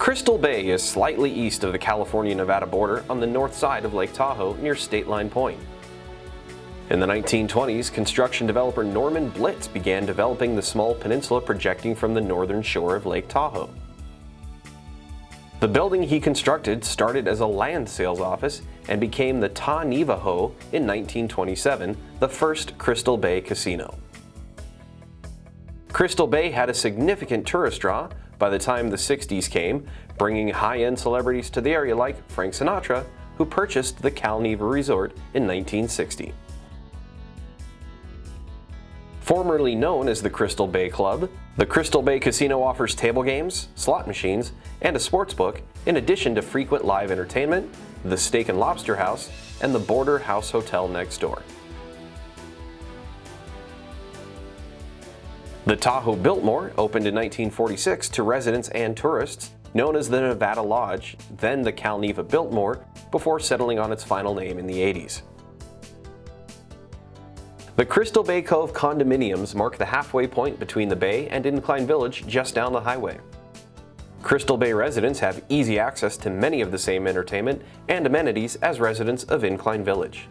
Crystal Bay is slightly east of the California-Nevada border on the north side of Lake Tahoe near State Line Point. In the 1920s, construction developer Norman Biltz began developing the small peninsula projecting from the northern shore of Lake Tahoe. The building he constructed started as a land sales office and became the Ta-Neva-Ho in 1927, the first Crystal Bay casino. Crystal Bay had a significant tourist draw by the time the 60s came, bringing high-end celebrities to the area like Frank Sinatra, who purchased the Cal Neva Resort in 1960. Formerly known as the Crystal Bay Club, the Crystal Bay Casino offers table games, slot machines, and a sports book, in addition to frequent live entertainment, the Steak and Lobster House, and the Border House Hotel next door. The Tahoe Biltmore opened in 1946 to residents and tourists, known as the Nevada Lodge, then the Cal Neva Biltmore, before settling on its final name in the 80s. The Crystal Bay Cove condominiums mark the halfway point between the bay and Incline Village just down the highway. Crystal Bay residents have easy access to many of the same entertainment and amenities as residents of Incline Village.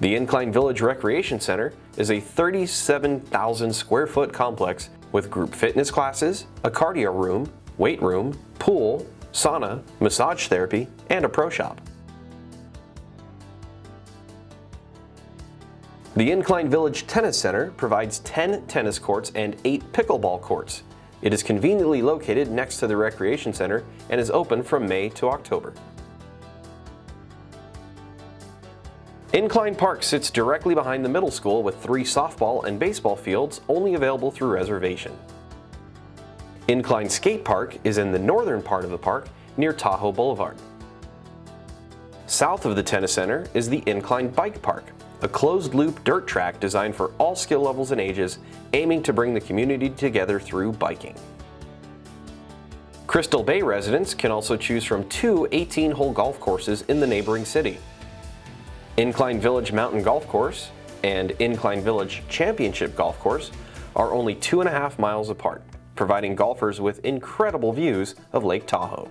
The Incline Village Recreation Center is a 37,000 square foot complex with group fitness classes, a cardio room, weight room, pool, sauna, massage therapy, and a pro shop. The Incline Village Tennis Center provides 10 tennis courts and 8 pickleball courts. It is conveniently located next to the Recreation Center and is open from May to October. Incline Park sits directly behind the middle school with three softball and baseball fields only available through reservation. Incline Skate Park is in the northern part of the park near Tahoe Boulevard. South of the tennis center is the Incline Bike Park, a closed-loop dirt track designed for all skill levels and ages, aiming to bring the community together through biking. Crystal Bay residents can also choose from two 18-hole golf courses in the neighboring city. Incline Village Mountain Golf Course and Incline Village Championship Golf Course are only two and a half miles apart, providing golfers with incredible views of Lake Tahoe.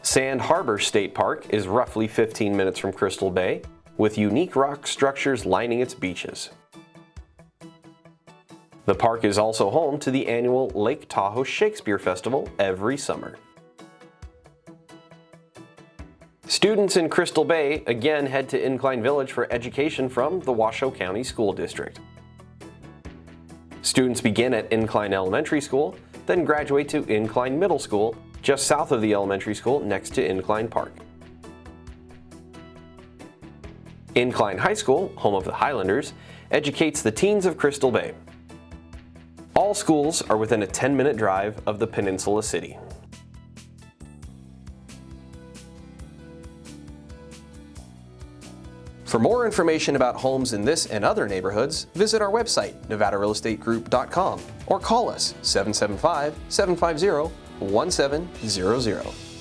Sand Harbor State Park is roughly 15 minutes from Crystal Bay, with unique rock structures lining its beaches. The park is also home to the annual Lake Tahoe Shakespeare Festival every summer. Students in Crystal Bay again head to Incline Village for education from the Washoe County School District. Students begin at Incline Elementary School, then graduate to Incline Middle School, just south of the elementary school next to Incline Park. Incline High School, home of the Highlanders, educates the teens of Crystal Bay. All schools are within a 10-minute drive of the Peninsula City. For more information about homes in this and other neighborhoods, visit our website, nevadarealestategroup.com, or call us 775-750-1700.